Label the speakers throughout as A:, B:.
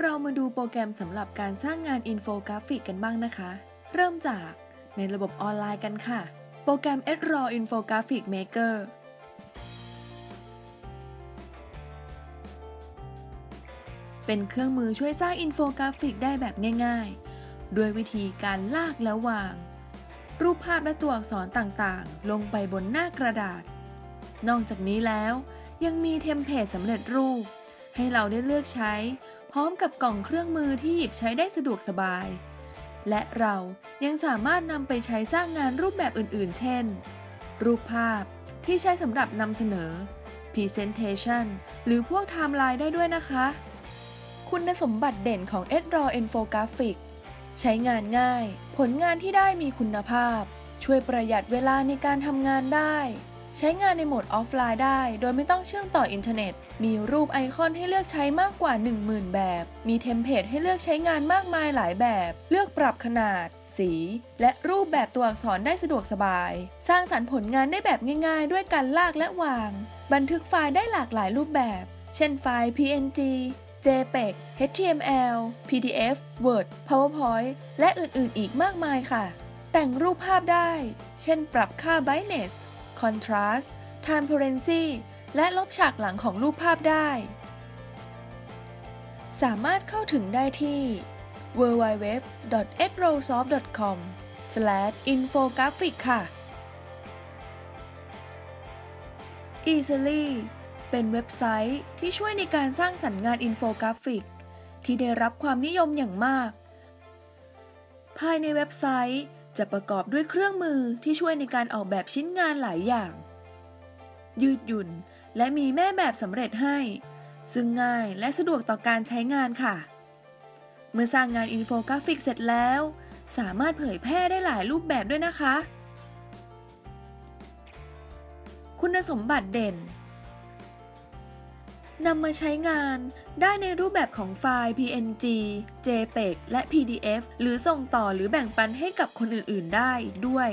A: เรามาดูโปรแกรมสำหรับการสร้างงานอินโฟกราฟิกกันบ้างนะคะ เริ่มจากในระบบออนไลน์กันค่ะ โปรแกรม a d r a w Infographic Maker เป็นเครื่องมือช่วยสร้างอินโฟกราฟิกได้แบบง่ายๆ ด้วยวิธีการลากและวาง รูปภาพและตัวอักษรต่างๆ ลงไปบนหน้ากระดาษ นอกจากนี้แล้วยังมีเทมเพลตสำเร็จรูป ให้เราได้เลือกใช้ พร้อมกับกล่องเครื่องมือที่หยิบใช้ได้สะดวกสบาย และเรายังสามารถนำไปใช้สร้างงานรูปแบบอื่นๆ เช่น รูปภาพที่ใช้สำหรับนำเสนอ Presentation หรือพวกไทม์ไลน์ได้ด้วยนะคะ คุณสมบัติเด่นของ e d r a w Infographic ใช้งานง่าย ผลงานที่ได้มีคุณภาพ ช่วยประหยัดเวลาในการทำงานได้ ใช้งานในโหมดออฟไลน์ได้ โดยไม่ต้องเชื่อมต่ออินเทอร์เน็ต มีรูปไอคอนให้เลือกใช้มากกว่า 10,000 แบบ มีเทมเพลตให้เลือกใช้งานมากมายหลายแบบ เลือกปรับขนาด สี และรูปแบบตัวอักษรได้สะดวกสบาย สร้างสรรค์ผลงานได้แบบง่าย ๆ ด้วยการลากและวาง บันทึกไฟล์ได้หลากหลายรูปแบบ เช่นไฟล์ PNG JPEG HTML PDF Word PowerPoint และอื่นๆ อีกมากมายค่ะ แต่งรูปภาพได้ เช่นปรับค่า brightness contrast transparency และลบฉากหลังของรูปภาพได้ สามารถเข้าถึงได้ที่ www.edrawsoft.com/infographic ค่ะ Easel.ly เป็นเว็บไซต์ที่ช่วยในการสร้างสรรค์งานอินโฟกราฟิก ที่ได้รับความนิยมอย่างมาก ภายในเว็บไซต์ จะประกอบด้วยเครื่องมือที่ช่วยในการออกแบบชิ้นงานหลายอย่าง ยืดหยุ่นและมีแม่แบบสำเร็จให้ ซึ่งง่ายและสะดวกต่อการใช้งานค่ะ เมื่อสร้างงานอินโฟกราฟิกเสร็จแล้ว สามารถเผยแพร่ได้หลายรูปแบบด้วยนะคะ คุณสมบัติเด่น นำมาใช้งานได้ในรูปแบบของไฟล์ PNG JPEG และ PDF หรือส่งต่อหรือแบ่งปันให้กับคนอื่น ๆ ได้อีกด้วย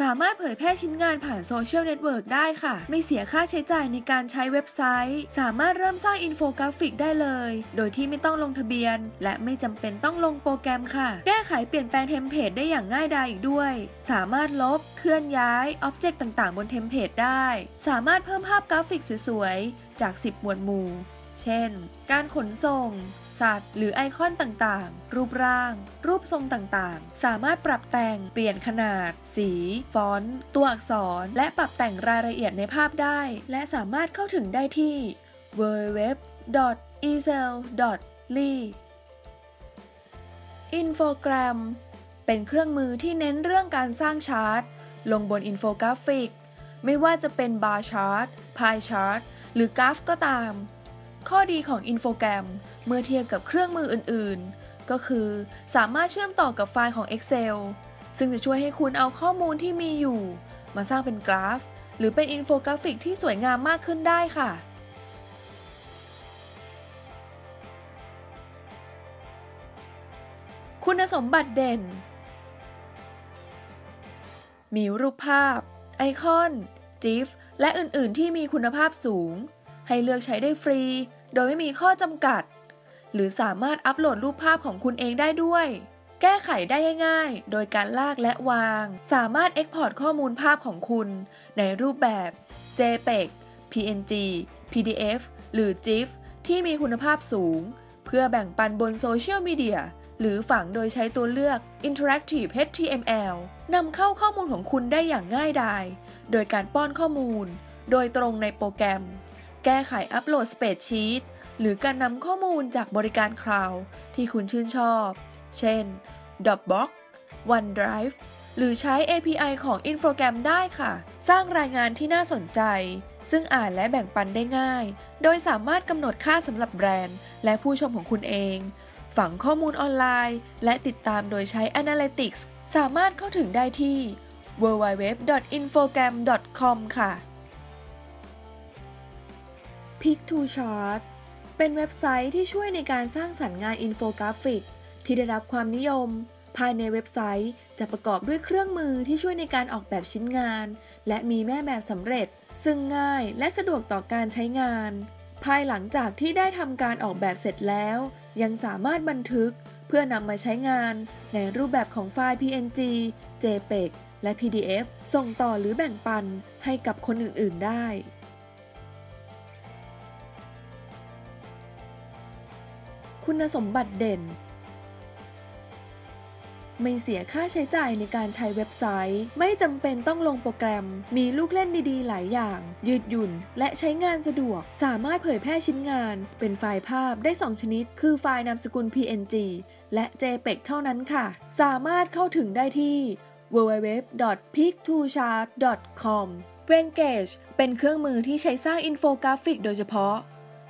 A: สามารถเผยแพร่ชิ้นงานผ่านโซเชียลเน็ตเวิร์กได้ค่ะ ไม่เสียค่าใช้จ่ายในการใช้เว็บไซต์ สามารถเริ่มสร้างอินโฟกราฟิกได้เลย โดยที่ไม่ต้องลงทะเบียน และไม่จำเป็นต้องลงโปรแกรมค่ะ แก้ไขเปลี่ยนแปลงเทมเพลตได้อย่างง่ายดายอีกด้วย สามารถลบ เคลื่อนย้าย object ต่างๆ บนเทมเพลตได้ สามารถเพิ่มภาพกราฟิกสวยๆ จาก 10 หมวดหมู่ เช่น การขนส่ง สัตว์ หรือไอคอนต่างๆ รูปร่าง รูปทรงต่างๆ สามารถปรับแต่ง เปลี่ยนขนาด สี ฟอนต์ ตัวอักษร และปรับแต่งรายละเอียดในภาพได้ และสามารถเข้าถึงได้ที่ www.easel.ly Infogram เป็นเครื่องมือที่เน้นเรื่องการสร้างชาร์ต ลงบนอินโฟกราฟิก ไม่ว่าจะเป็น bar chart pie chart หรือกราฟก็ตาม ข้อดีของ Infogram เมื่อเทียบกับเครื่องมืออื่นๆ ก็คือสามารถเชื่อมต่อกับไฟล์ของ Excel ซึ่งจะช่วยให้คุณเอาข้อมูลที่มีอยู่ มาสร้างเป็นกราฟ หรือเป็นอินโฟกราฟิกที่สวยงามมากขึ้นได้ค่ะ คุณสมบัติเด่น มีรูปภาพ ไอคอน GIF และอื่นๆ ที่มีคุณภาพสูง ให้เลือกใช้ได้ฟรี โดยไม่มีข้อจำกัด หรือสามารถอัปโหลดรูปภาพของคุณเองได้ด้วย แก้ไขได้ง่ายๆ โดยการลากและวาง สามารถ Export ข้อมูลภาพของคุณ ในรูปแบบ JPEG PNG PDF หรือ GIF ที่มีคุณภาพสูง เพื่อแบ่งปันบนโซเชียลมีเดียหรือฝังโดยใช้ตัวเลือก Interactive HTML นำเข้าข้อมูลของคุณได้อย่างง่ายดาย โดยการป้อนข้อมูล โดยตรงในโปรแกรม แก้ไขอัปโหลด spreadsheet หรือการนำข้อมูลจากบริการคลาวด์ที่คุณชื่นชอบ เช่น Dropbox OneDrive หรือใช้ API ของ Infogram ได้ค่ะ สร้างรายงานที่น่าสนใจ ซึ่งอ่านและแบ่งปันได้ง่าย โดยสามารถกำหนดค่าสำหรับแบรนด์ และผู้ชมของคุณเอง ฝังข้อมูลออนไลน์ และติดตามโดยใช้ Analytics สามารถเข้าถึงได้ที่ www.infogram.com ค่ะ Piktochart เป็นเว็บไซต์ที่ช่วยในการสร้างสรรค์งานอินโฟกราฟิก ที่ได้รับความนิยม ภายในเว็บไซต์จะประกอบด้วยเครื่องมือที่ช่วยในการออกแบบชิ้นงาน และมีแม่แบบสำเร็จ ซึ่งง่ายและสะดวกต่อการใช้งาน ภายหลังจากที่ได้ทำการออกแบบเสร็จแล้ว ยังสามารถบันทึกเพื่อนำมาใช้งานในรูปแบบของไฟล์ PNG JPEG และ PDF ส่งต่อหรือแบ่งปันให้กับคนอื่น ๆ ได้ คุณสมบัติเด่น ไม่เสียค่าใช้จ่ายในการใช้เว็บไซต์ ไม่จำเป็นต้องลงโปรแกรม มีลูกเล่นดีๆ หลายอย่าง ยืดหยุ่น และใช้งานสะดวก สามารถเผยแพร่ชิ้นงาน เป็นไฟล์ภาพได้ 2 ชนิด คือไฟล์นามสกุล PNG และ JPEG เท่านั้นค่ะ สามารถเข้าถึงได้ที่ www.peak2chart.com w e n g a g e เป็นเครื่องมือที่ใช้สร้างอินโฟกราฟิกโดยเฉพาะ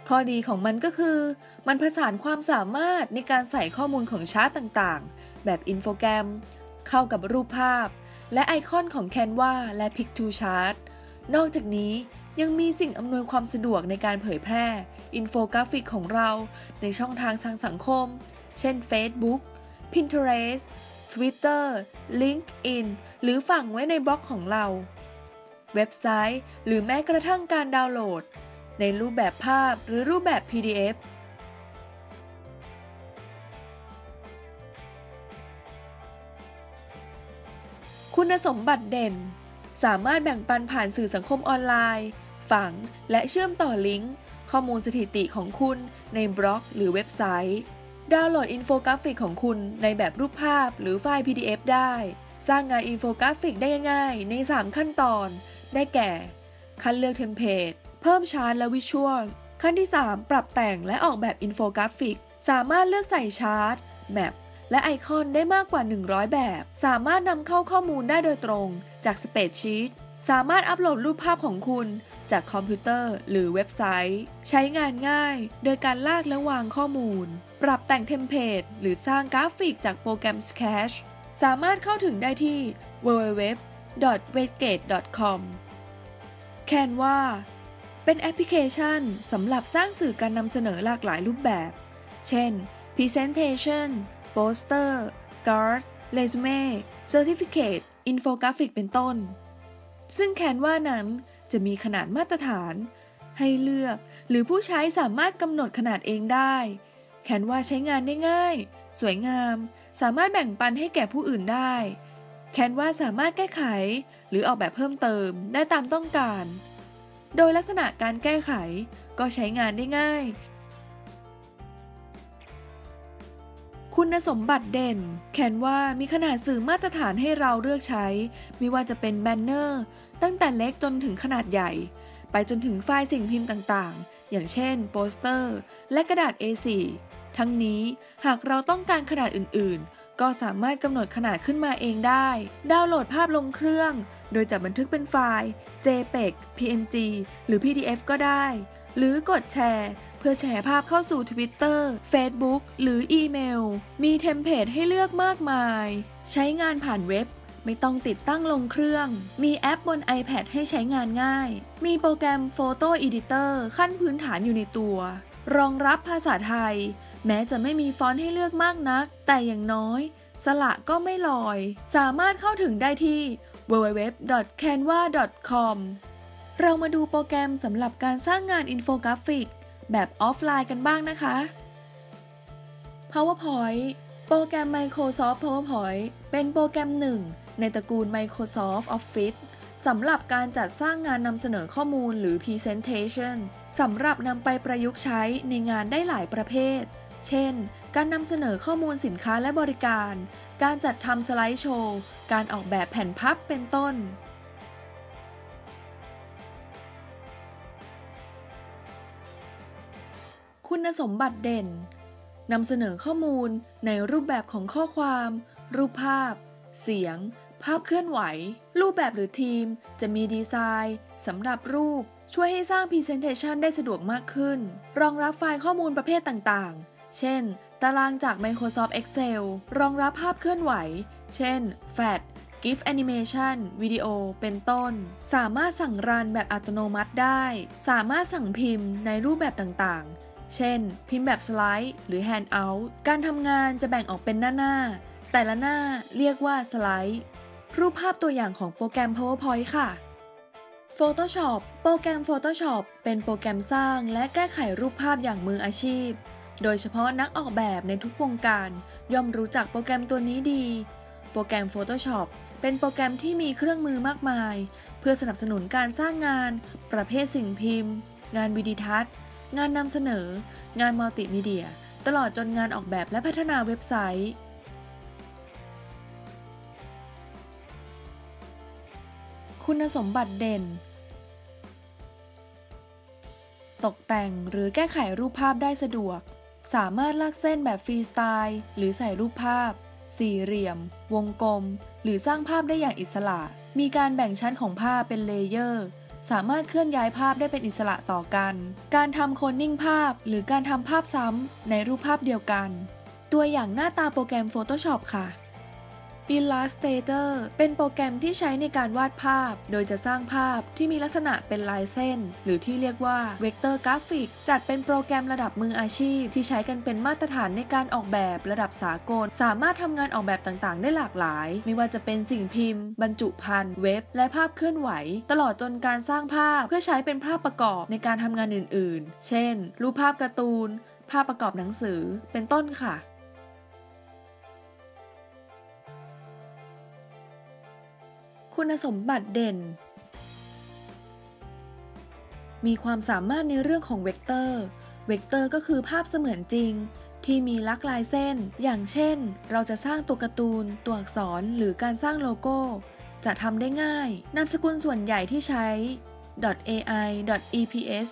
A: ข้อดีของมันก็คือ มันผสานความสามารถในการใส่ข้อมูลของชาร์ตต่างๆ แบบ Infogram เข้ากับรูปภาพ และไอคอนของ Canva และ Piktochart นอกจากนี้ยังมีสิ่งอำนวยความสะดวกในการเผยแพร่ อินโฟกราฟิกของเราในช่องทางทางสังคม เช่น Facebook Pinterest Twitter LinkedIn หรือฝังไว้ในบล็อกของเรา เว็บไซต์ หรือแม้กระทั่งการดาวน์โหลด ในรูปแบบภาพหรือรูปแบบ PDF คุณสมบัติเด่น สามารถแบ่งปันผ่านสื่อสังคมออนไลน์ ฝังและเชื่อมต่อลิงก์ ข้อมูลสถิติของคุณในบล็อกหรือเว็บไซต์ ดาวน์โหลดอินโฟกราฟิกของคุณในแบบรูปภาพหรือไฟล์ PDF ได้ สร้างงานอินโฟกราฟิกได้ง่ายใน 3 ขั้นตอน ได้แก่ขั้นเลือก template เพิ่มชาร์ตและ visual ขั้นที่ 3 ปรับแต่งและออกแบบอินโฟกราฟิก สามารถเลือกใส่ chart map และไอคอนได้มากกว่า 100 แบบ สามารถนำเข้าข้อมูลได้โดยตรงจาก spreadsheet สามารถอัปโหลดรูปภาพของคุณ จากคอมพิวเตอร์หรือเว็บไซต์ ใช้งานง่าย โดยการลากและวางข้อมูล ปรับแต่ง template หรือสร้างกราฟิกจากโปรแกรม Sketch สามารถเข้าถึงได้ที่ www.westgate.com Canva เป็นแอปพลิเคชันสำหรับสร้างสื่อการนำเสนอหลากหลายรูปแบบ เช่น Presentation Poster Card Resume Certificate Infographic เป็นต้น ซึ่งแคนวานั้นจะมีขนาดมาตรฐาน ให้เลือกหรือผู้ใช้สามารถกำหนดขนาดเองได้ แคนวาใช้งานได้ง่าย สวยงาม สามารถแบ่งปันให้แก่ผู้อื่นได้ แคนวาสามารถแก้ไข หรือออกแบบเพิ่มเติมได้ตามต้องการ โดยลักษณะการแก้ไขก็ใช้งานได้ง่าย คุณสมบัติเด่น แคนว่ามีขนาดสื่อมาตรฐานให้เราเลือกใช้ ไม่ว่าจะเป็นแบนเนอร์ ตั้งแต่เล็กจนถึงขนาดใหญ่ ไปจนถึงไฟล์สิ่งพิมพ์ต่างๆ อย่างเช่น โปสเตอร์ และกระดาษ A4 ทั้งนี้หากเราต้องการขนาดอื่นๆ ก็สามารถกำหนดขนาดขึ้นมาเองได้ ดาวน์โหลดภาพลงเครื่อง โดยจะบันทึกเป็นไฟล์ JPEG PNG หรือ PDF ก็ได้ หรือกดแชร์เพื่อแชร์ภาพเข้าสู่ Twitter Facebook หรืออีเมล มี template ให้เลือกมากมาย ใช้งานผ่านเว็บ ไม่ต้องติดตั้งลงเครื่อง มีแอปบน iPad ให้ใช้งานง่าย มีโปรแกรม Photo Editor ขั้นพื้นฐานอยู่ในตัว รองรับภาษาไทย แม้จะไม่มีฟอนต์ให้เลือกมากนัก แต่อย่างน้อย สระก็ไม่ลอย สามารถเข้าถึงได้ที่ www.canva.com เรามาดูโปรแกรมสำหรับการสร้างงานอินโฟกราฟิก แบบออฟไลน์กันบ้างนะคะ PowerPoint โปรแกรม Microsoft PowerPoint เป็นโปรแกรมหนึ่ง ในตระกูล Microsoft Office สำหรับการจัดสร้างงานนำเสนอข้อมูลหรือ Presentation สำหรับนำไปประยุกต์ใช้ในงานได้หลายประเภท เช่น การนำเสนอข้อมูลสินค้าและบริการ การจัดทำสไลด์โชว์ การออกแบบแผ่นพับเป็นต้น คุณสมบัติเด่นนำเสนอข้อมูลในรูปแบบของข้อความ รูปภาพ เสียง ภาพเคลื่อนไหว รูปแบบหรือทีม จะมีดีไซน์สำหรับรูปช่วยให้สร้าง Presentation ได้สะดวกมากขึ้น รองรับไฟล์ข้อมูลประเภทต่างๆ เช่น ตารางจาก Microsoft Excel รองรับภาพเคลื่อนไหว เช่น Flash GIF Animation วิดีโอ เป็นต้น สามารถสั่งรันแบบอัตโนมัติได้ สามารถสั่งพิมพ์ในรูปแบบต่างๆ เช่น พิมพ์แบบสไลด์ หรือ Handout การทำงานจะแบ่งออกเป็นหน้าๆ แต่ละหน้าเรียกว่าสไลด์ รูปภาพตัวอย่างของโปรแกรม PowerPoint ค่ะ Photoshop โปรแกรม Photoshop เป็นโปรแกรมสร้างและแก้ไขรูปภาพอย่างมืออาชีพ โดยเฉพาะนักออกแบบในทุกวงการ ย่อมรู้จักโปรแกรมตัวนี้ดี โปรแกรม Photoshop เป็นโปรแกรมที่มีเครื่องมือมากมาย เพื่อสนับสนุนการสร้างงาน ประเภทสิ่งพิมพ์ งานวิดีทัศน์ งานนำเสนอ งานมัลติมีเดีย ตลอดจนงานออกแบบและพัฒนาเว็บไซต์ คุณสมบัติเด่น ตกแต่งหรือแก้ไขรูปภาพได้สะดวก สามารถลากเส้นแบบฟรีสไตล์ หรือใส่รูปภาพ สี่เหลี่ยม วงกลม หรือสร้างภาพได้อย่างอิสระ มีการแบ่งชั้นของภาพเป็น layer สามารถเคลื่อนย้ายภาพได้เป็นอิสระต่อกัน การทำโคนนิ่งภาพ หรือการทำภาพซ้ำในรูปภาพเดียวกัน ตัวอย่างหน้าตาโปรแกรม Photoshop ค่ะ Illustrator เป็นโปรแกรมที่ใช้ในการวาดภาพ โดยจะสร้างภาพที่มีลักษณะเป็นลายเส้น หรือที่เรียกว่า Vector Graphic จัดเป็นโปรแกรมระดับมืออาชีพ ที่ใช้กันเป็นมาตรฐานในการออกแบบระดับสากล สามารถทำงานออกแบบต่างๆ ได้หลากหลาย ไม่ว่าจะเป็นสิ่งพิมพ์ บรรจุภัณฑ์เว็บ และภาพเคลื่อนไหว ตลอดจนการสร้างภาพเพื่อใช้เป็นภาพประกอบในการทำงานอื่น ๆ เช่น รูปภาพการ์ตูน ภาพประกอบหนังสือ เป็นต้นค่ะ คุณสมบัติเด่น มีความสามารถในเรื่องของเวกเตอร์ เวกเตอร์ก็คือภาพเสมือนจริง ที่มีลักษณะลายเส้น อย่างเช่น เราจะสร้างตัวการ์ตูน ตัวอักษร หรือการสร้างโลโก้ จะทำได้ง่าย นามสกุลส่วนใหญ่ที่ใช้ .ai .eps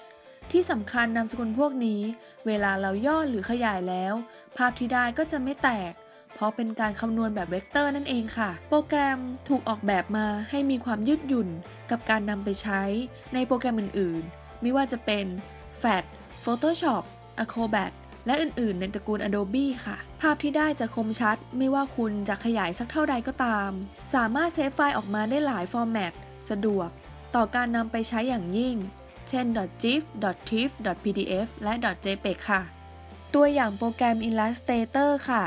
A: ที่สำคัญนามสกุลพวกนี้ เวลาเราย่อหรือขยายแล้ว ภาพที่ได้ก็จะไม่แตก เพราะเป็นการคำนวณแบบเวกเตอร์นั่นเองค่ะ โปรแกรมถูกออกแบบมาให้มีความยืดหยุ่นกับการนำไปใช้ในโปรแกรมอื่นๆ ไม่ว่าจะเป็น FAT Photoshop Acrobat และอื่นๆ ในตระกูล Adobe ค่ะ ภาพที่ได้จะคมชัด ไม่ว่าคุณจะขยายสักเท่าใดก็ตาม สามารถ save ไฟล์ออกมาได้หลาย format สะดวก ต่อการนำไปใช้อย่างยิ่ง เช่น .gif .tif .pdf และ .jpeg ค่ะ ตัวอย่างโปรแกรม Illustrator ค่ะ